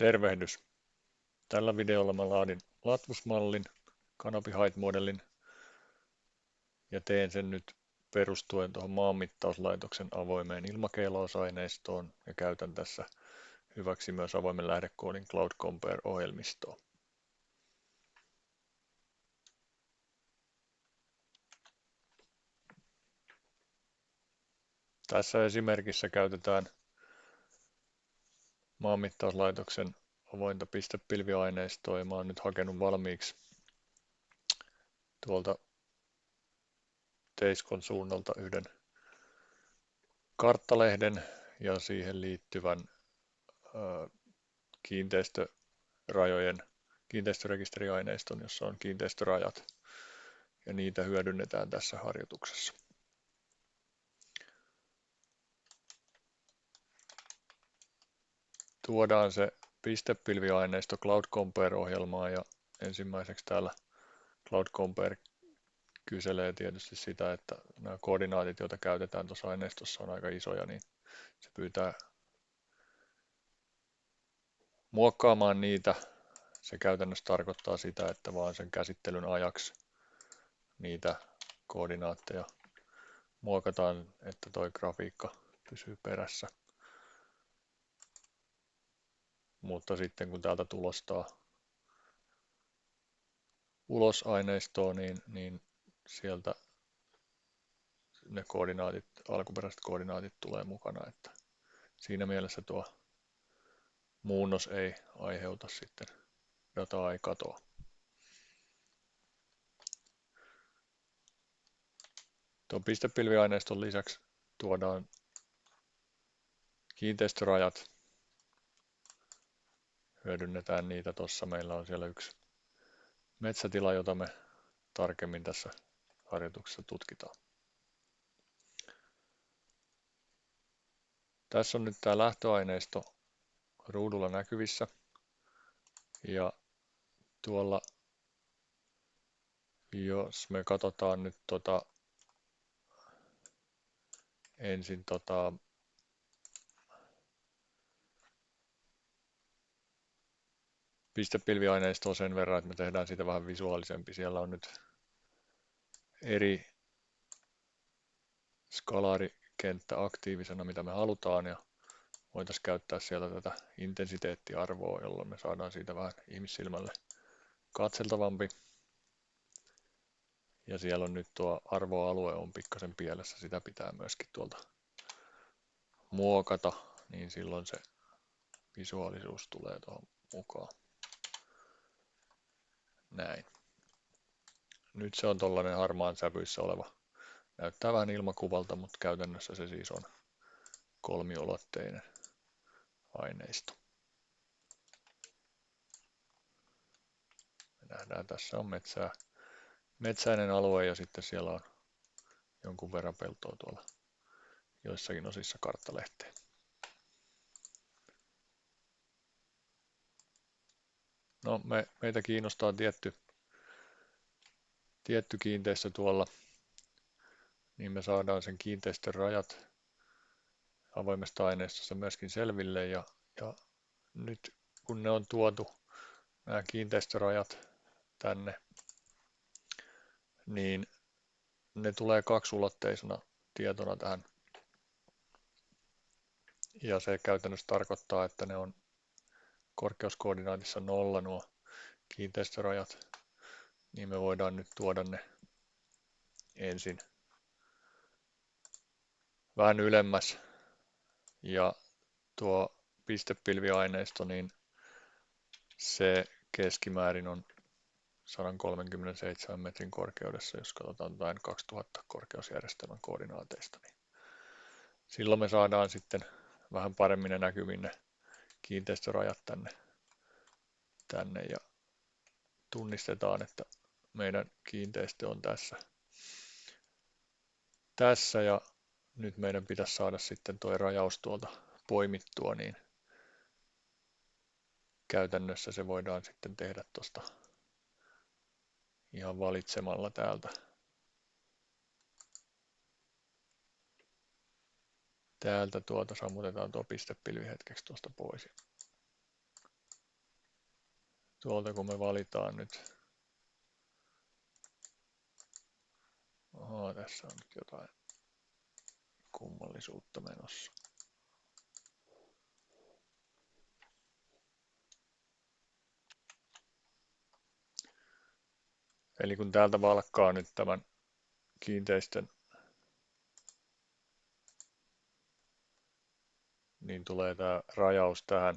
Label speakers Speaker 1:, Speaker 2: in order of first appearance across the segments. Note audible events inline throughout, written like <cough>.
Speaker 1: Tervehdys! Tällä videolla mä laadin latvusmallin, Canopy Height-modelin ja teen sen nyt perustuen tuohon maanmittauslaitoksen avoimeen ilmakeilaus-aineistoon ja käytän tässä hyväksi myös avoimen lähdekoodin Cloud Compare-ohjelmistoa. Tässä esimerkissä käytetään maanmittauslaitoksen avointa pistepilviaineistoa ja mä oon nyt hakenut valmiiksi tuolta Teiskon suunnalta yhden karttalehden ja siihen liittyvän kiinteistörajojen kiinteistörekisteriaineiston, jossa on kiinteistörajat ja niitä hyödynnetään tässä harjoituksessa. Tuodaan se pistepilviaineisto Cloud Compare-ohjelmaan ja ensimmäiseksi täällä Cloud Compare kyselee tietysti sitä, että nämä koordinaatit, joita käytetään tuossa aineistossa on aika isoja, niin se pyytää muokkaamaan niitä. Se käytännössä tarkoittaa sitä, että vaan sen käsittelyn ajaksi niitä koordinaatteja muokataan, että tuo grafiikka pysyy perässä mutta sitten kun täältä tulostaa ulos aineistoa, niin, niin sieltä ne koordinaatit, alkuperäiset koordinaatit tulee mukana, että siinä mielessä tuo muunnos ei aiheuta sitten dataa ei katoa. Tuon pistepilviaineiston lisäksi tuodaan kiinteistörajat hyödynnetään niitä tuossa. Meillä on siellä yksi metsätila, jota me tarkemmin tässä harjoituksessa tutkitaan. Tässä on nyt tämä lähtöaineisto ruudulla näkyvissä. Ja tuolla, jos me katsotaan nyt tota, ensin tota, pistepilviaineistoa sen verran, että me tehdään siitä vähän visuaalisempi. Siellä on nyt eri skalaarikenttä aktiivisena, mitä me halutaan, ja voitaisiin käyttää sieltä tätä intensiteettiarvoa, jolloin me saadaan siitä vähän ihmissilmälle katseltavampi. Ja siellä on nyt tuo arvoalue on pikkasen pielessä, sitä pitää myöskin tuolta muokata, niin silloin se visuaalisuus tulee tuohon mukaan. Näin. Nyt se on tuollainen harmaan sävyissä oleva. Näyttää vähän ilmakuvalta, mutta käytännössä se siis on kolmiulotteinen aineisto. Me nähdään, tässä on metsää, metsäinen alue ja sitten siellä on jonkun verran peltoa tuolla joissakin osissa karttalehteä. No, me, meitä kiinnostaa tietty, tietty kiinteistö tuolla, niin me saadaan sen kiinteistön rajat avoimesta aineistossa myöskin selville ja, ja nyt kun ne on tuotu nämä kiinteistörajat tänne, niin ne tulee kaksulotteisena tietona tähän. Ja se käytännössä tarkoittaa, että ne on korkeuskoordinaatissa nolla nuo kiinteistörajat, niin me voidaan nyt tuoda ne ensin vähän ylemmäs. Ja tuo pistepilviaineisto, niin se keskimäärin on 137 metrin korkeudessa, jos katsotaan jotain 2000 korkeusjärjestelmän koordinaateista. Niin silloin me saadaan sitten vähän paremmin ne näkyviin ne kiinteistörajat tänne, tänne ja tunnistetaan, että meidän kiinteistö on tässä. Tässä ja nyt meidän pitäisi saada sitten tuo rajaus tuolta poimittua, niin käytännössä se voidaan sitten tehdä tuosta ihan valitsemalla täältä. Täältä tuota sammutetaan tuo pistepilvi hetkeksi tuosta pois. tuolta kun me valitaan nyt. Oha, tässä on nyt jotain kummallisuutta menossa. Eli kun täältä valkkaa nyt tämän kiinteistön, niin tulee tämä rajaus tähän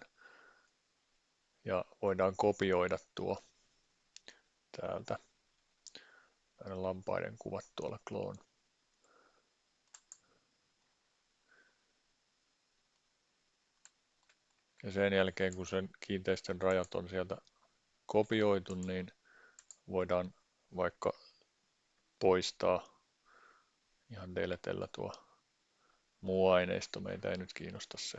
Speaker 1: ja voidaan kopioida tuo täältä näiden lampaiden kuvat tuolla kloon. Ja sen jälkeen kun sen kiinteistön rajat on sieltä kopioitu, niin voidaan vaikka poistaa ihan deletellä tuo muu aineisto. Meitä ei nyt kiinnosta se.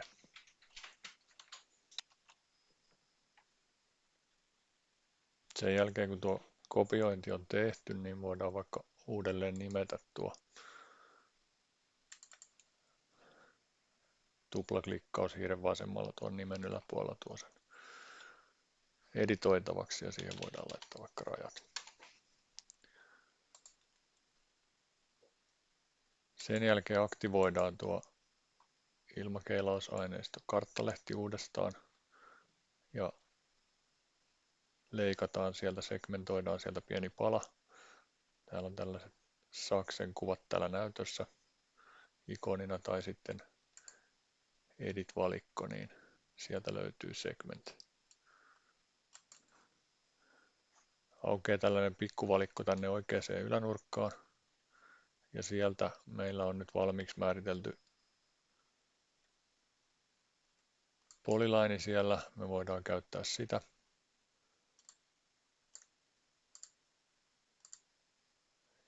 Speaker 1: Sen jälkeen kun tuo kopiointi on tehty, niin voidaan vaikka uudelleen nimetä tuo tuplaklikkaus hiiren vasemmalla tuon nimen yläpuolella tuo sen editoitavaksi ja siihen voidaan laittaa vaikka rajat. Sen jälkeen aktivoidaan tuo ilmakeilausaineisto karttalehti uudestaan ja leikataan sieltä, segmentoidaan sieltä pieni pala. Täällä on tällaiset saksen kuvat täällä näytössä ikonina tai sitten edit-valikko, niin sieltä löytyy segment. Aukeaa tällainen pikkuvalikko tänne oikeaan ylänurkkaan. Ja sieltä meillä on nyt valmiiksi määritelty polyline siellä. Me voidaan käyttää sitä.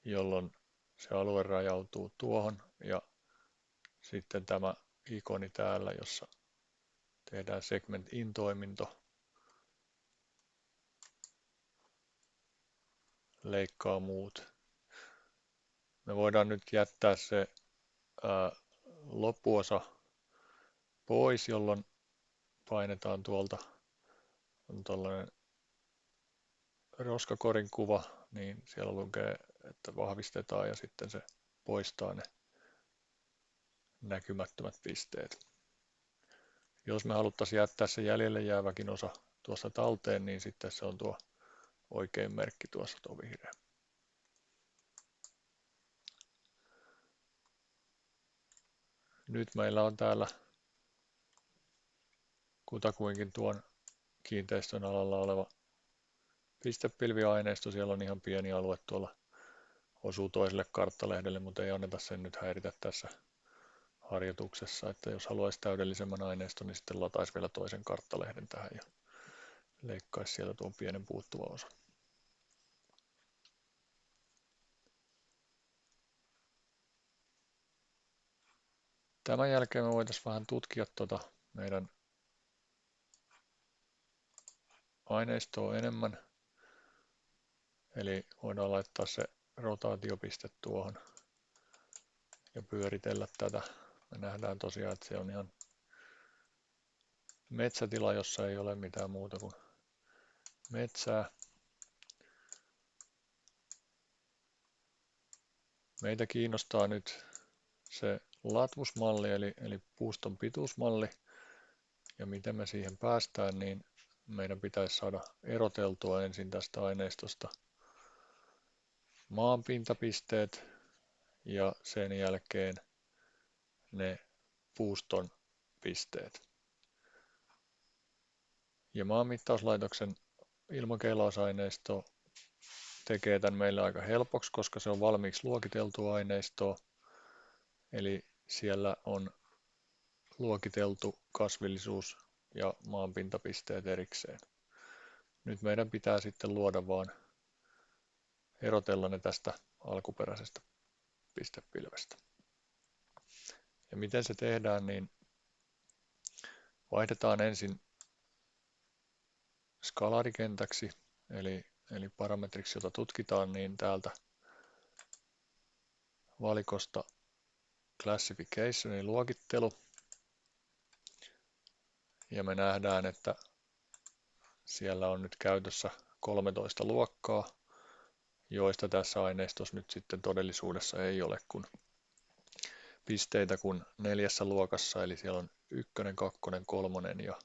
Speaker 1: jolloin se alue rajautuu tuohon ja sitten tämä ikoni täällä, jossa tehdään segment in toiminto, leikkaa muut. Me voidaan nyt jättää se ää, loppuosa pois, jolloin painetaan tuolta on tällainen roskakorin kuva, niin siellä lukee että vahvistetaan ja sitten se poistaa ne näkymättömät pisteet. Jos me haluttaisiin jättää se jäljelle jääväkin osa tuossa talteen, niin sitten se on tuo oikein merkki tuossa tuo vihreä. Nyt meillä on täällä kutakuinkin tuon kiinteistön alalla oleva pistepilviaineisto. Siellä on ihan pieni alue tuolla osuu toiselle karttalehdelle, mutta ei anneta sen nyt häiritä tässä harjoituksessa, että jos haluaisi täydellisemmän aineiston, niin sitten lataisi vielä toisen karttalehden tähän ja leikkaisi sieltä tuon pienen puuttuva osa. Tämän jälkeen me voitaisiin vähän tutkia tuota meidän aineistoa enemmän. Eli voidaan laittaa se rotaatiopiste tuohon ja pyöritellä tätä. Me nähdään tosiaan, että se on ihan metsätila, jossa ei ole mitään muuta kuin metsää. Meitä kiinnostaa nyt se latvusmalli eli, eli puuston pituusmalli ja miten me siihen päästään, niin meidän pitäisi saada eroteltua ensin tästä aineistosta – maanpintapisteet ja sen jälkeen ne puuston pisteet. Ja maanmittauslaitoksen ilmakeilausaineisto tekee tämän meille aika helpoksi, koska se on valmiiksi luokiteltu aineistoa. Eli siellä on luokiteltu kasvillisuus ja maanpintapisteet erikseen. Nyt meidän pitää sitten luoda vaan erotella ne tästä alkuperäisestä pistepilvestä. Ja miten se tehdään, niin vaihdetaan ensin skalaarikentäksi, eli, eli parametriksi, jota tutkitaan, niin täältä valikosta classification, eli luokittelu. Ja me nähdään, että Siellä on nyt käytössä 13 luokkaa, joista tässä aineistossa nyt sitten todellisuudessa ei ole kun pisteitä kuin neljässä luokassa, eli siellä on ykkönen, kakkonen, kolmonen ja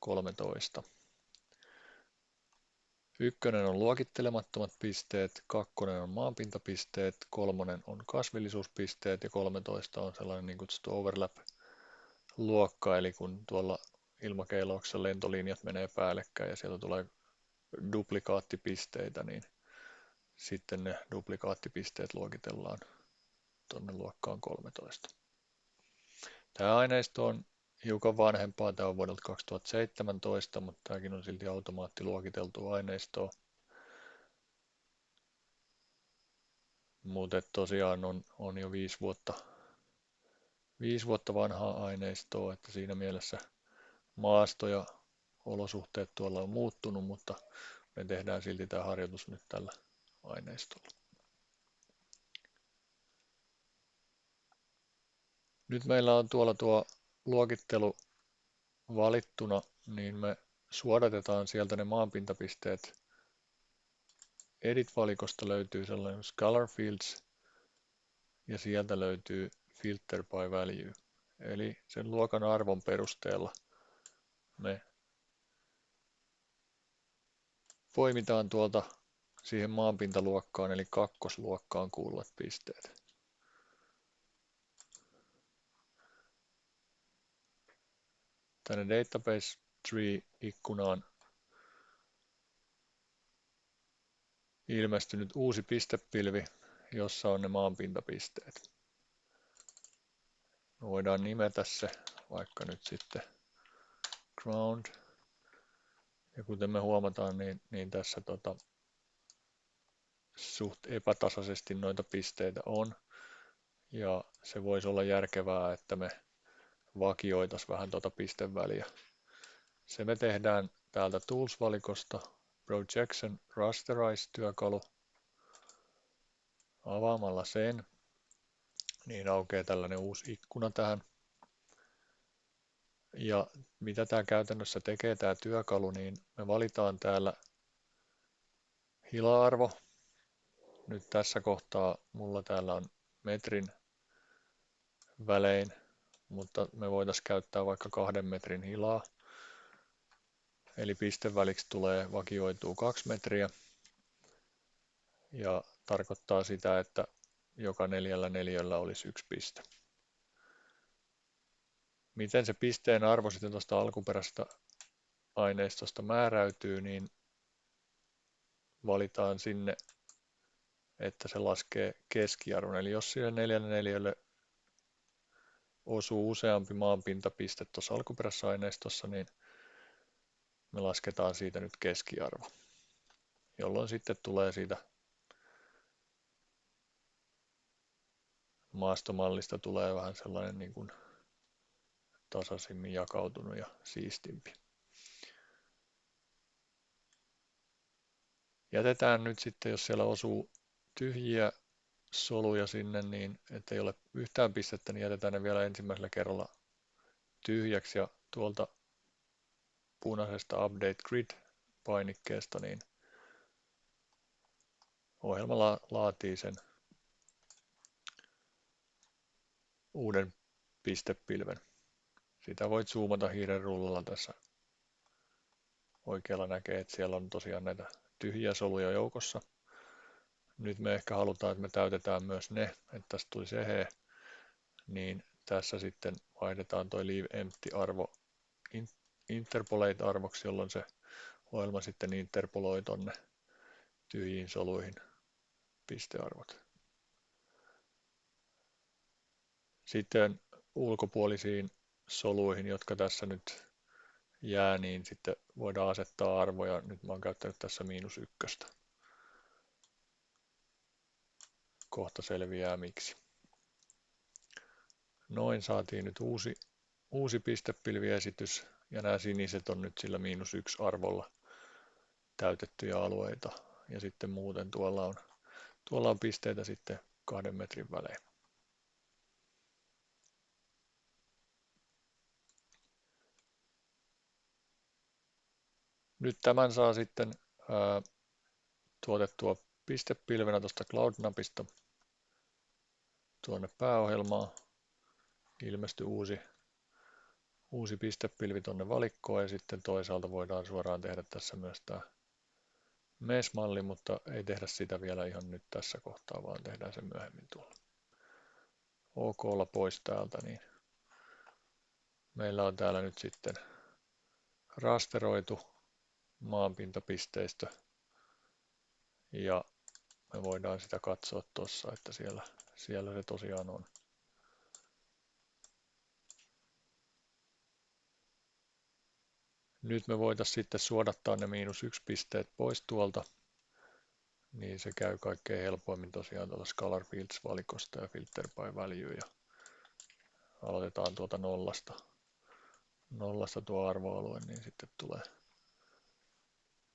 Speaker 1: 13. Ykkönen on luokittelemattomat pisteet, kakkonen on maanpintapisteet, kolmonen on kasvillisuuspisteet ja 13 on sellainen niin kutsuttu overlap-luokka, eli kun tuolla ilmakeilouksessa lentolinjat menee päällekkäin ja sieltä tulee duplikaattipisteitä, niin sitten ne duplikaattipisteet luokitellaan tuonne luokkaan 13. Tämä aineisto on hiukan vanhempaa, tämä on vuodelta 2017, mutta tämäkin on silti automaattiluokiteltu aineistoa. Mutta tosiaan on, on jo viisi vuotta, viisi vuotta vanhaa aineistoa, että siinä mielessä maasto ja olosuhteet tuolla on muuttunut, mutta me tehdään silti tämä harjoitus nyt tällä aineistolla. Nyt meillä on tuolla tuo luokittelu valittuna, niin me suodatetaan sieltä ne maanpintapisteet. Edit-valikosta löytyy sellainen Scholar Fields ja sieltä löytyy Filter by Value. Eli sen luokan arvon perusteella me poimitaan tuolta siihen maanpintaluokkaan eli kakkosluokkaan kuuluvat pisteet. Tänne Database Tree-ikkunaan ilmestynyt uusi pistepilvi, jossa on ne maanpintapisteet. Me voidaan nimetä se vaikka nyt sitten ground. Ja kuten me huomataan, niin, niin tässä tota, suht epätasaisesti noita pisteitä on. Ja se voisi olla järkevää, että me vakioitaisiin vähän tuota pisteväliä. Se me tehdään täältä Tools-valikosta Projection Rasterize-työkalu. Avaamalla sen, niin aukeaa tällainen uusi ikkuna tähän. Ja mitä tämä käytännössä tekee tämä työkalu, niin me valitaan täällä hila-arvo. Nyt tässä kohtaa mulla täällä on metrin välein mutta me voitaisiin käyttää vaikka kahden metrin hilaa. Eli pisteväliksi tulee vakioituu kaksi metriä ja tarkoittaa sitä, että joka neljällä neljällä olisi yksi piste. Miten se pisteen arvo sitten tuosta alkuperäisestä aineistosta määräytyy, niin valitaan sinne, että se laskee keskiarvon. Eli jos sille neljälle neljälle osuu useampi maanpintapiste tuossa alkuperäisessä aineistossa, niin me lasketaan siitä nyt keskiarvo, jolloin sitten tulee siitä maastomallista tulee vähän sellainen niin kuin tasaisimmin jakautunut ja siistimpi. Jätetään nyt sitten, jos siellä osuu tyhjiä soluja sinne, niin ettei ole yhtään pistettä, niin jätetään ne vielä ensimmäisellä kerralla tyhjäksi ja tuolta punaisesta Update Grid-painikkeesta, niin ohjelma la- laatii sen uuden pistepilven. Sitä voit zoomata hiiren rullalla tässä oikealla näkee, että siellä on tosiaan näitä tyhjiä soluja joukossa. Nyt me ehkä halutaan, että me täytetään myös ne, että tästä tulisi ehe, niin tässä sitten vaihdetaan toi leave empty-arvo interpolate-arvoksi, jolloin se ohjelma sitten interpoloi tonne tyhjiin soluihin pistearvot. Sitten ulkopuolisiin soluihin, jotka tässä nyt jää, niin sitten voidaan asettaa arvoja. Nyt mä oon käyttänyt tässä miinus ykköstä. Kohta selviää miksi. Noin saatiin nyt uusi, uusi pistepilviesitys ja nämä siniset on nyt sillä miinus yksi arvolla täytettyjä alueita ja sitten muuten tuolla on, tuolla on pisteitä sitten kahden metrin välein. Nyt tämän saa sitten ää, tuotettua pistepilvenä tuosta Cloud-napista tuonne pääohjelmaan. Ilmestyi uusi, uusi pistepilvi tuonne valikkoon ja sitten toisaalta voidaan suoraan tehdä tässä myös tämä MES-malli, mutta ei tehdä sitä vielä ihan nyt tässä kohtaa, vaan tehdään se myöhemmin tuolla. OK pois täältä, niin meillä on täällä nyt sitten rasteroitu maanpintapisteistö ja me voidaan sitä katsoa tuossa, että siellä, siellä se tosiaan on. Nyt me voitaisiin sitten suodattaa ne miinus yksi pisteet pois tuolta, niin se käy kaikkein helpoimmin tosiaan tuolta Scalar Fields-valikosta ja Filter by Value ja aloitetaan tuolta nollasta, nollasta tuo arvoalue, niin sitten tulee,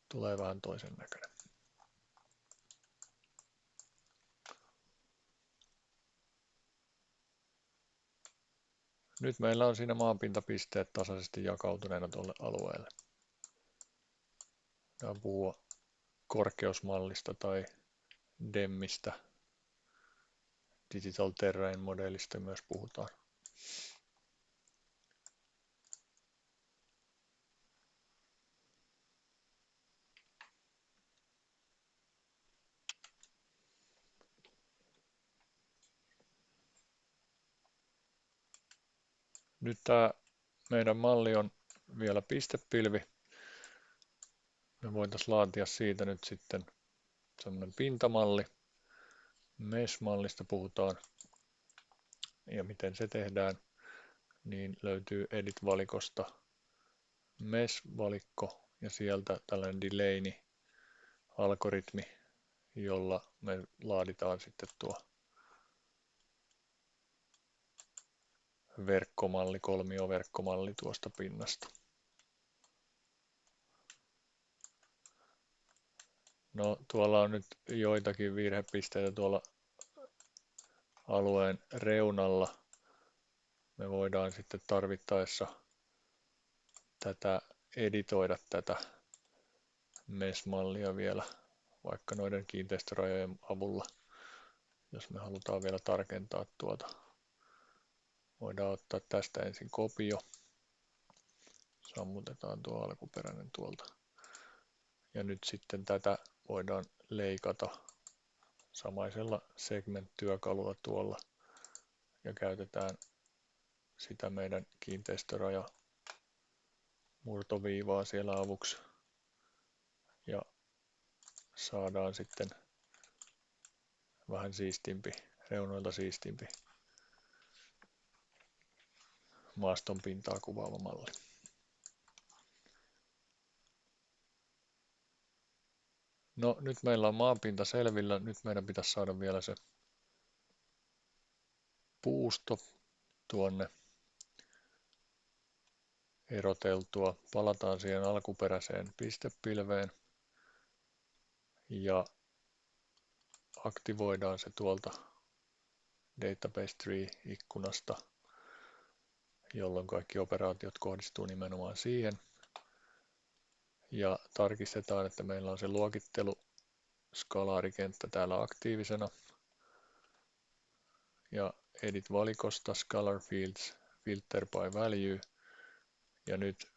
Speaker 1: tulee vähän toisen näköinen. Nyt meillä on siinä maanpintapisteet tasaisesti jakautuneena tuolle alueelle. Voidaan puhua korkeusmallista tai DEMMistä. Digital Terrain modelista myös puhutaan. Nyt tämä meidän malli on vielä pistepilvi. Me voitaisiin laatia siitä nyt sitten semmoinen pintamalli. Mesh-mallista puhutaan. Ja miten se tehdään, niin löytyy Edit-valikosta Mesh-valikko ja sieltä tällainen Delaney-algoritmi, jolla me laaditaan sitten tuo verkkomalli, kolmioverkkomalli tuosta pinnasta. No tuolla on nyt joitakin virhepisteitä tuolla alueen reunalla. Me voidaan sitten tarvittaessa tätä editoida tätä MES-mallia vielä vaikka noiden kiinteistörajojen avulla, jos me halutaan vielä tarkentaa tuota Voidaan ottaa tästä ensin kopio. Sammutetaan tuo alkuperäinen tuolta. Ja nyt sitten tätä voidaan leikata samaisella segment-työkalulla tuolla ja käytetään sitä meidän kiinteistöraja murtoviivaa siellä avuksi ja saadaan sitten vähän siistimpi, reunoilta siistimpi maaston pintaa kuvaava malli. No nyt meillä on maanpinta selvillä, nyt meidän pitäisi saada vielä se puusto tuonne eroteltua. Palataan siihen alkuperäiseen pistepilveen ja aktivoidaan se tuolta Database Tree-ikkunasta jolloin kaikki operaatiot kohdistuu nimenomaan siihen. Ja tarkistetaan, että meillä on se luokittelu skalaarikenttä täällä aktiivisena. Ja edit valikosta scalar fields filter by value. Ja nyt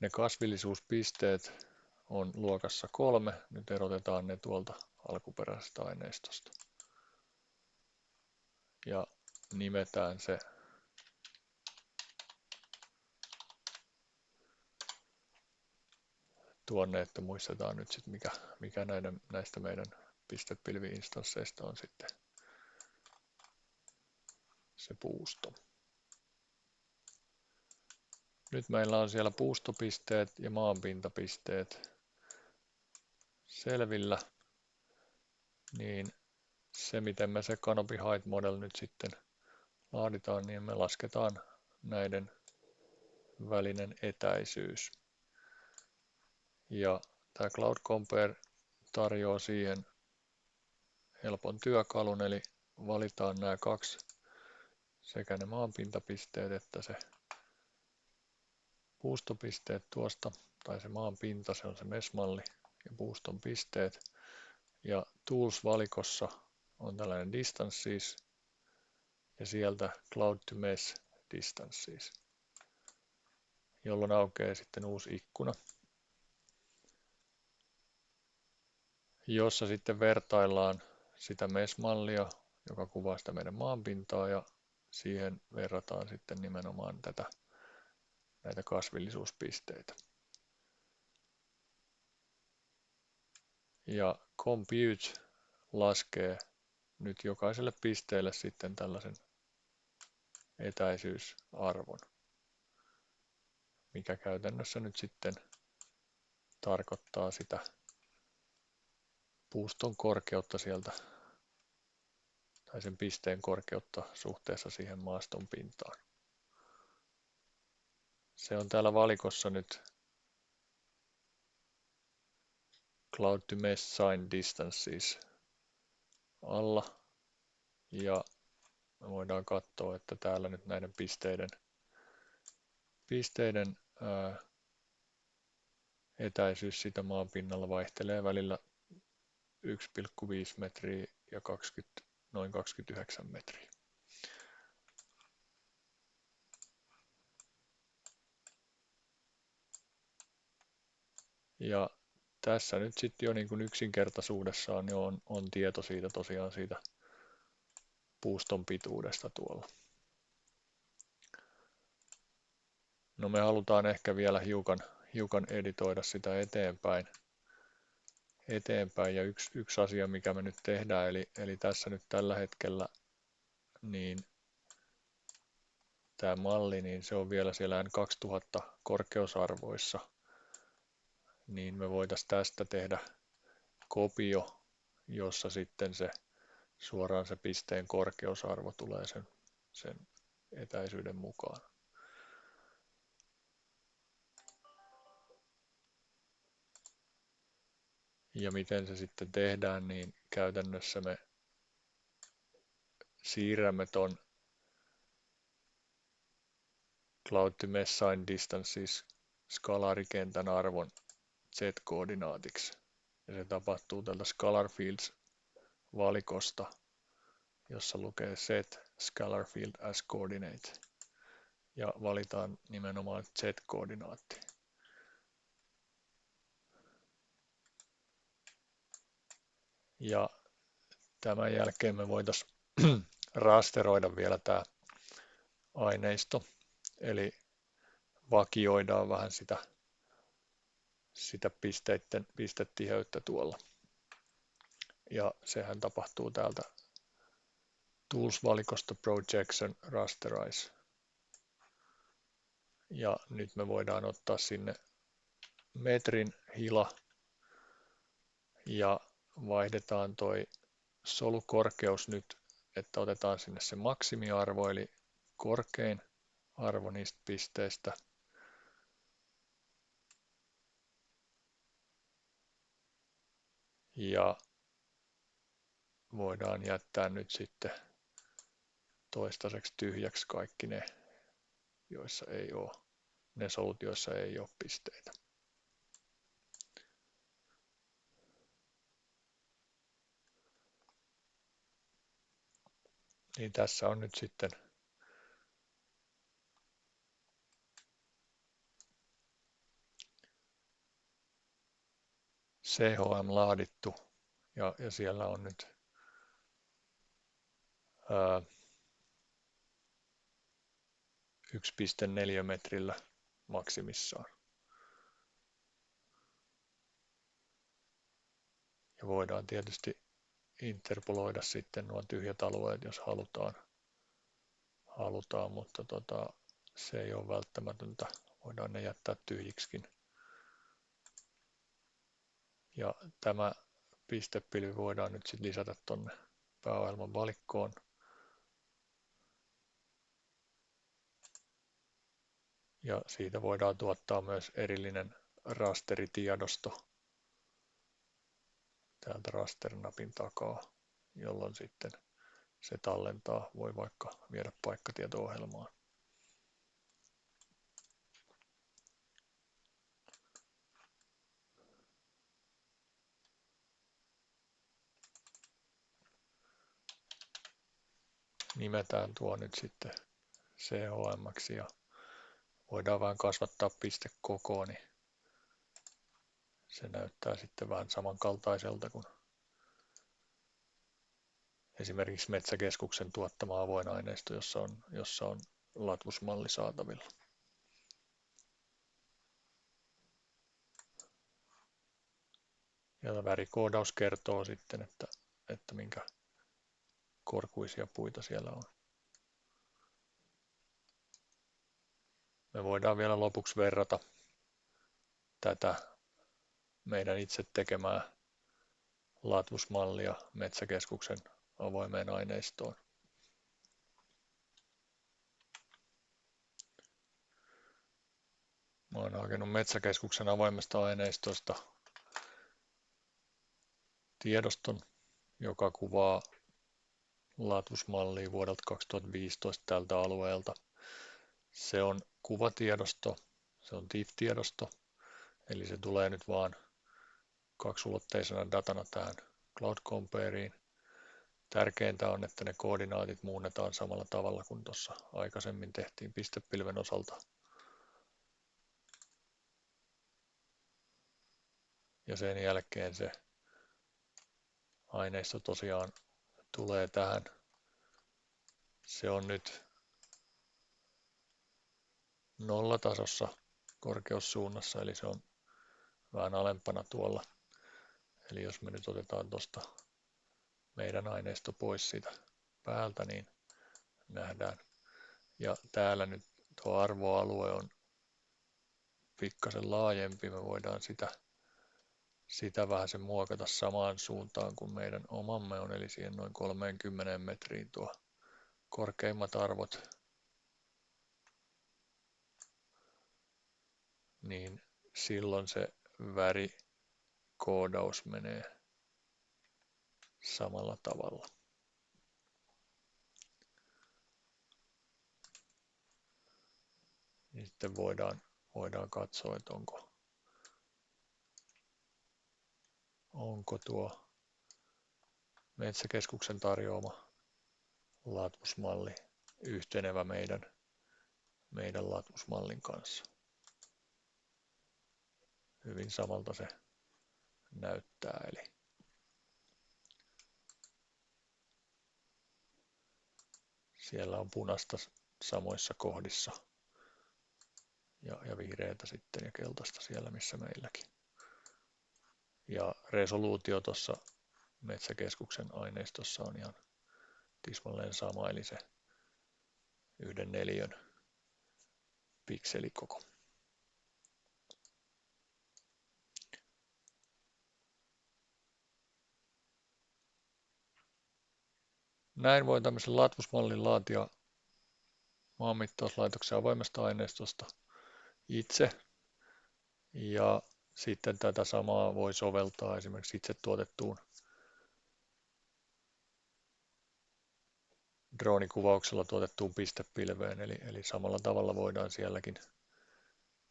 Speaker 1: ne kasvillisuuspisteet on luokassa kolme. Nyt erotetaan ne tuolta alkuperäisestä aineistosta. Ja nimetään se tuonne, että muistetaan nyt sitten mikä, mikä näiden, näistä meidän pistepilvi-instansseista on sitten se puusto. Nyt meillä on siellä puustopisteet ja maanpintapisteet selvillä, niin se miten me se Canopy Height Model nyt sitten laaditaan, niin me lasketaan näiden välinen etäisyys. Ja tämä Cloud Compare tarjoaa siihen helpon työkalun, eli valitaan nämä kaksi, sekä ne maanpintapisteet että se puustopisteet tuosta, tai se maan pinta, se on se mesmalli ja puuston pisteet. Ja Tools-valikossa on tällainen Distances ja sieltä Cloud to Mesh Distances, jolloin aukeaa sitten uusi ikkuna, jossa sitten vertaillaan sitä MES-mallia, joka kuvaa sitä meidän maanpintaa ja siihen verrataan sitten nimenomaan tätä, näitä kasvillisuuspisteitä. Ja Compute laskee nyt jokaiselle pisteelle sitten tällaisen etäisyysarvon, mikä käytännössä nyt sitten tarkoittaa sitä puuston korkeutta sieltä tai sen pisteen korkeutta suhteessa siihen maaston pintaan. Se on täällä valikossa nyt Cloud to Mesh Sign Distances alla ja me voidaan katsoa, että täällä nyt näiden pisteiden, pisteiden ää, etäisyys sitä maan pinnalla vaihtelee välillä 1,5 metriä ja 20, noin 29 metriä. Ja tässä nyt sitten jo niin kuin yksinkertaisuudessaan niin on, on tieto siitä tosiaan siitä puuston pituudesta tuolla. No me halutaan ehkä vielä hiukan, hiukan editoida sitä eteenpäin. eteenpäin. Ja yksi, yksi asia, mikä me nyt tehdään, eli, eli tässä nyt tällä hetkellä, niin tämä malli, niin se on vielä siellä N2000 korkeusarvoissa, niin me voitaisiin tästä tehdä kopio, jossa sitten se suoraan se pisteen korkeusarvo tulee sen, sen etäisyyden mukaan. Ja miten se sitten tehdään, niin käytännössä me siirrämme ton Cloud to Messine Distances skalaarikentän arvon z-koordinaatiksi. Ja se tapahtuu tältä Scalar Fields valikosta, jossa lukee set scalar field as coordinate ja valitaan nimenomaan z-koordinaatti. Ja tämän jälkeen me voitaisiin <clears throat> rasteroida vielä tämä aineisto, eli vakioidaan vähän sitä, sitä pisteiden, pistetiheyttä tuolla ja sehän tapahtuu täältä Tools-valikosta Projection Rasterize. Ja nyt me voidaan ottaa sinne metrin hila ja vaihdetaan toi solukorkeus nyt, että otetaan sinne se maksimiarvo eli korkein arvo niistä pisteistä. Ja voidaan jättää nyt sitten toistaiseksi tyhjäksi kaikki ne, joissa ei ole, ne solut, joissa ei ole pisteitä. Niin tässä on nyt sitten CHM laadittu ja, ja siellä on nyt 1,4 metrillä maksimissaan. Ja voidaan tietysti interpoloida sitten nuo tyhjät alueet, jos halutaan, halutaan mutta tota, se ei ole välttämätöntä. Voidaan ne jättää tyhjiksikin. Ja tämä pistepilvi voidaan nyt sitten lisätä tuonne pääohjelman valikkoon. ja siitä voidaan tuottaa myös erillinen rasteritiedosto täältä rasternapin takaa, jolloin sitten se tallentaa, voi vaikka viedä paikkatieto-ohjelmaan. Nimetään tuo nyt sitten CHM ja voidaan vähän kasvattaa pistekokoa, niin se näyttää sitten vähän samankaltaiselta kuin esimerkiksi Metsäkeskuksen tuottama avoin aineisto, jossa on, jossa on latvusmalli saatavilla. Ja värikoodaus kertoo sitten, että, että minkä korkuisia puita siellä on. Me voidaan vielä lopuksi verrata tätä meidän itse tekemää latvusmallia Metsäkeskuksen avoimeen aineistoon. Mä oon hakenut Metsäkeskuksen avoimesta aineistosta tiedoston, joka kuvaa latusmallia vuodelta 2015 tältä alueelta. Se on kuvatiedosto, se on TIFF-tiedosto, eli se tulee nyt vaan kaksulotteisena datana tähän Cloud Compareen. Tärkeintä on, että ne koordinaatit muunnetaan samalla tavalla kuin tuossa aikaisemmin tehtiin pistepilven osalta. Ja sen jälkeen se aineisto tosiaan tulee tähän. Se on nyt nollatasossa korkeussuunnassa, eli se on vähän alempana tuolla. Eli jos me nyt otetaan tuosta meidän aineisto pois siitä päältä, niin nähdään. Ja täällä nyt tuo arvoalue on pikkasen laajempi, me voidaan sitä sitä vähän se muokata samaan suuntaan kuin meidän omamme on, eli siihen noin 30 metriin tuo korkeimmat arvot, niin silloin se värikoodaus menee samalla tavalla. Niin sitten voidaan, voidaan katsoa, että onko onko tuo Metsäkeskuksen tarjoama latusmalli yhtenevä meidän, meidän latusmallin kanssa. Hyvin samalta se näyttää. Eli siellä on punaista samoissa kohdissa ja, ja vihreätä sitten ja keltaista siellä missä meilläkin. Ja resoluutio tuossa Metsäkeskuksen aineistossa on ihan tismalleen sama, eli se yhden neliön pikselikoko. Näin voi tämmöisen latvusmallin laatia maanmittauslaitoksen avoimesta aineistosta itse. Ja sitten tätä samaa voi soveltaa esimerkiksi itse tuotettuun droonikuvauksella tuotettuun pistepilveen, eli, eli samalla tavalla voidaan sielläkin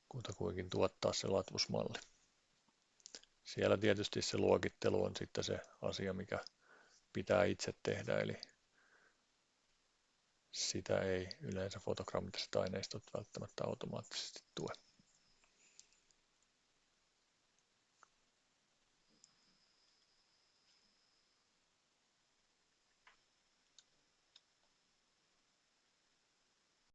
Speaker 1: kutakuinkin tuottaa se latvusmalli. Siellä tietysti se luokittelu on sitten se asia, mikä pitää itse tehdä, eli sitä ei yleensä fotogrammaattiset aineistot välttämättä automaattisesti tue.